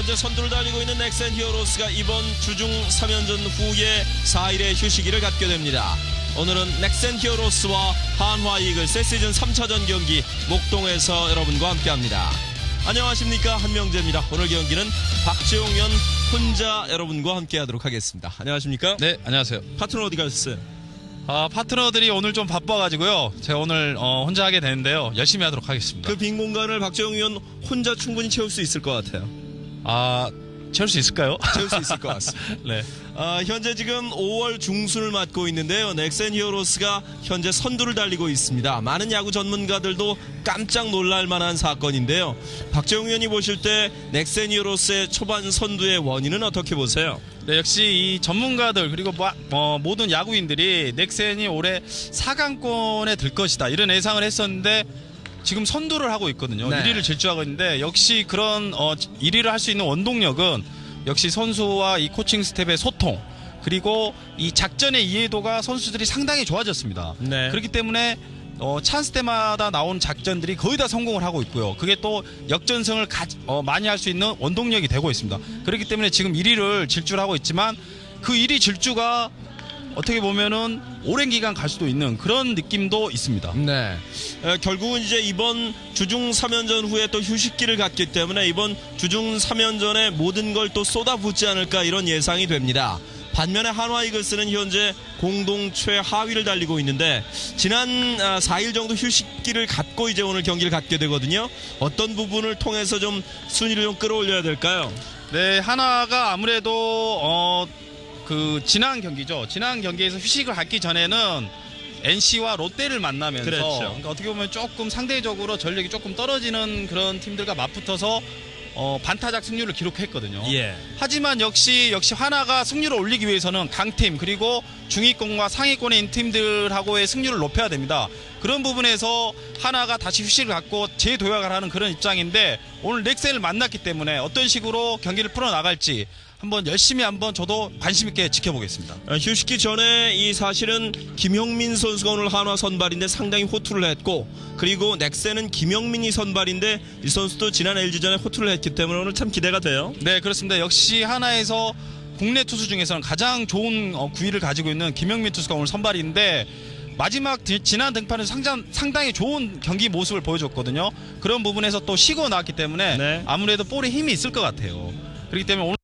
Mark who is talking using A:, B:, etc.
A: 현재 선두를 달리고 있는 넥센 히어로스가 이번 주중 3연전 후에 4일의 휴식기를 갖게 됩니다. 오늘은 넥센 히어로스와 한화 이글스의 시즌 3차전 경기 목동에서 여러분과 함께합니다. 안녕하십니까 한명재입니다. 오늘 경기는 박재홍연 혼자 여러분과 함께하도록 하겠습니다. 안녕하십니까?
B: 네, 안녕하세요.
A: 파트너 어디 가셨어요?
B: 아, 파트너들이 오늘 좀 바빠가지고요. 제가 오늘 어, 혼자 하게 되는데요. 열심히 하도록 하겠습니다.
A: 그 빈 공간을 박재홍 의원 혼자 충분히 채울 수 있을 것 같아요.
B: 아, 채울 수 있을까요?
A: 채울 수 있을 것 같습니다.
B: 네.
A: 아, 현재 지금 5월 중순을 맞고 있는데요. 넥센 히어로스가 현재 선두를 달리고 있습니다. 많은 야구 전문가들도 깜짝 놀랄 만한 사건인데요. 박재용 의원이 보실 때 넥센 히어로스의 초반 선두의 원인은 어떻게 보세요?
B: 네, 역시 이 전문가들 그리고 마- 어, 모든 야구인들이 넥센이 올해 4강권에 들 것이다 이런 예상을 했었는데 지금 선두를 하고 있거든요.
A: 네.
B: 1위를 질주하고 있는데 역시 그런 어, 1위를 할 수 있는 원동력은 역시 선수와 이 코칭 스태프의 소통 그리고 이 작전의 이해도가 선수들이 상당히 좋아졌습니다.
A: 네.
B: 그렇기 때문에 어, 찬스 때마다 나온 작전들이 거의 다 성공을 하고 있고요. 그게 또 역전승을 가- 어, 많이 할 수 있는 원동력이 되고 있습니다. 그렇기 때문에 지금 1위를 질주를 하고 있지만 그 1위 질주가 어떻게 보면은 오랜 기간 갈 수도 있는 그런 느낌도 있습니다.
A: 네. 에, 결국은 이제 이번 주중 3연전 후에 또 휴식기를 갖기 때문에 이번 주중 3연전에 모든 걸 또 쏟아붓지 않을까 이런 예상이 됩니다. 반면에 한화 이글스는 현재 공동 최하위를 달리고 있는데 지난 아, 4일 정도 휴식기를 갖고 이제 오늘 경기를 갖게 되거든요. 어떤 부분을 통해서 좀 순위를 좀 끌어올려야 될까요?
B: 네, 하나가 아무래도 어, 그 지난 경기죠. 지난 경기에서 휴식을 갖기 전에는 NC와 롯데를 만나면서
A: 그렇죠.
B: 그러니까 어떻게 보면 조금 상대적으로 전력이 조금 떨어지는 그런 팀들과 맞붙어서 어, 반타작 승률을 기록했거든요.
A: 예.
B: 하지만 역시 역시 하나가 승률을 올리기 위해서는 강팀 그리고 중위권과 상위권에 있는 팀들하고의 승률을 높여야 됩니다. 그런 부분에서 하나가 다시 휴식을 갖고 재도약을 하는 그런 입장인데 오늘 넥센을 만났기 때문에 어떤 식으로 경기를 풀어 나갈지 한번 열심히 한번 저도 관심 있게 지켜보겠습니다.
A: 어, 휴식기 전에 이 사실은 김형민 선수가 오늘 한화 선발인데 상당히 호투를 했고 그리고 넥센은 김영민이 선발인데 이 선수도 지난 LG전에 호투를 했기 때문에 오늘 참 기대가 돼요.
B: 네 그렇습니다. 역시 하나에서 국내 투수 중에서는 가장 좋은 어, 구위를 가지고 있는 김영민 투수가 오늘 선발인데 마지막 디- 지난 등판에서 상장, 상당히 좋은 경기 모습을 보여줬거든요. 그런 부분에서 또 쉬고 나왔기 때문에
A: 네.
B: 아무래도 볼에 힘이 있을 것 같아요. 그렇기 때문에 오늘